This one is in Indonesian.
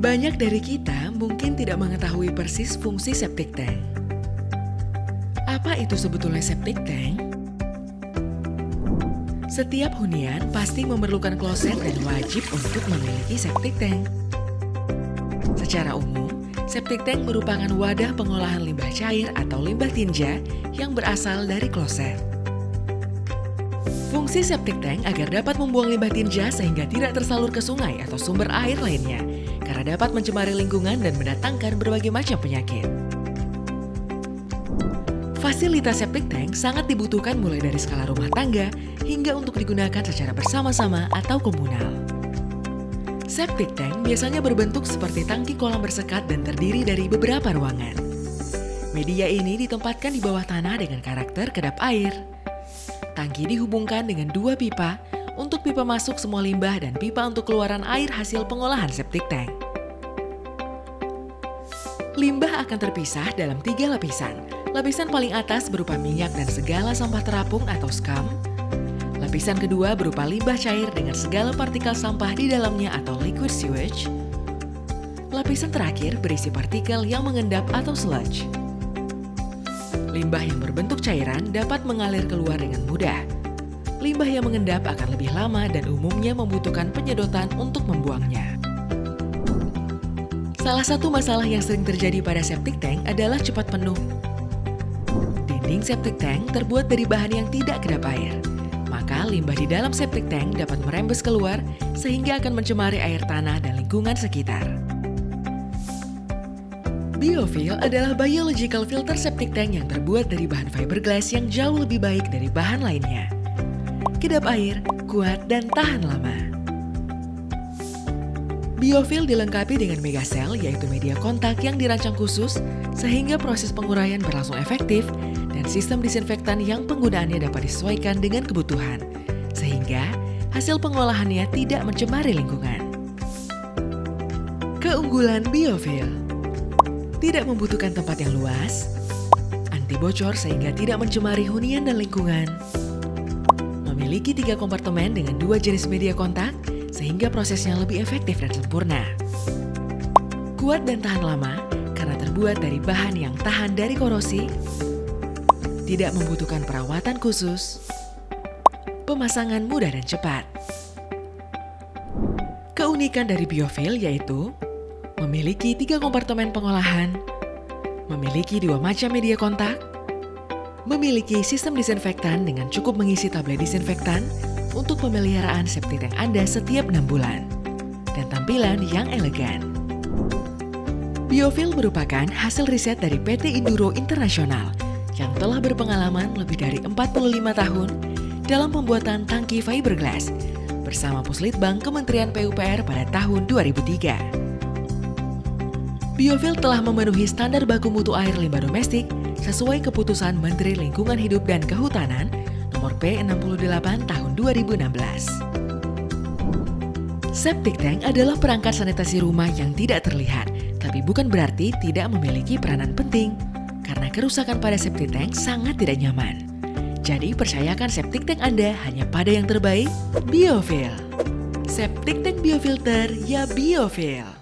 Banyak dari kita mungkin tidak mengetahui persis fungsi septic tank. Apa itu sebetulnya septic tank? Setiap hunian pasti memerlukan kloset dan wajib untuk memiliki septic tank. Secara umum, septic tank merupakan wadah pengolahan limbah cair atau limbah tinja yang berasal dari kloset. Fungsi septic tank agar dapat membuang limbah tinja sehingga tidak tersalur ke sungai atau sumber air lainnya, karena dapat mencemari lingkungan dan mendatangkan berbagai macam penyakit. Fasilitas septic tank sangat dibutuhkan mulai dari skala rumah tangga hingga untuk digunakan secara bersama-sama atau komunal. Septic tank biasanya berbentuk seperti tangki kolam bersekat dan terdiri dari beberapa ruangan. Media ini ditempatkan di bawah tanah dengan karakter kedap air. Tangki dihubungkan dengan dua pipa untuk pipa masuk semua limbah dan pipa untuk keluaran air hasil pengolahan septic tank. Limbah akan terpisah dalam tiga lapisan. Lapisan paling atas berupa minyak dan segala sampah terapung atau scum. Lapisan kedua berupa limbah cair dengan segala partikel sampah di dalamnya atau liquid sewage. Lapisan terakhir berisi partikel yang mengendap atau sludge. Limbah yang berbentuk cairan dapat mengalir keluar dengan mudah. Limbah yang mengendap akan lebih lama dan umumnya membutuhkan penyedotan untuk membuangnya. Salah satu masalah yang sering terjadi pada septic tank adalah cepat penuh. Dinding septic tank terbuat dari bahan yang tidak kedap air. Maka limbah di dalam septic tank dapat merembes keluar sehingga akan mencemari air tanah dan lingkungan sekitar. Biofil adalah biological filter septic tank yang terbuat dari bahan fiberglass yang jauh lebih baik dari bahan lainnya. Kedap air, kuat, dan tahan lama. Biofil dilengkapi dengan megacell yaitu media kontak yang dirancang khusus sehingga proses penguraian berlangsung efektif dan sistem disinfektan yang penggunaannya dapat disesuaikan dengan kebutuhan sehingga hasil pengolahannya tidak mencemari lingkungan. Keunggulan Biofil tidak membutuhkan tempat yang luas, anti bocor sehingga tidak mencemari hunian dan lingkungan, memiliki tiga kompartemen dengan dua jenis media kontak sehingga prosesnya lebih efektif dan sempurna. Kuat dan tahan lama karena terbuat dari bahan yang tahan dari korosi, tidak membutuhkan perawatan khusus, pemasangan mudah dan cepat. Keunikan dari biofil yaitu memiliki tiga kompartemen pengolahan, memiliki dua macam media kontak, memiliki sistem disinfektan dengan cukup mengisi tablet disinfektan untuk pemeliharaan septic tank Anda setiap enam bulan, dan tampilan yang elegan. Biofil merupakan hasil riset dari PT Induro Internasional yang telah berpengalaman lebih dari 45 tahun dalam pembuatan tangki fiberglass bersama Puslitbang Kementerian PUPR pada tahun 2003. Biofil telah memenuhi standar baku mutu air limbah domestik sesuai keputusan Menteri Lingkungan Hidup dan Kehutanan nomor P68 tahun 2016. Septic tank adalah perangkat sanitasi rumah yang tidak terlihat, tapi bukan berarti tidak memiliki peranan penting, karena kerusakan pada septic tank sangat tidak nyaman. Jadi percayakan septic tank Anda hanya pada yang terbaik, Biofil. Septic tank biofilter ya Biofil.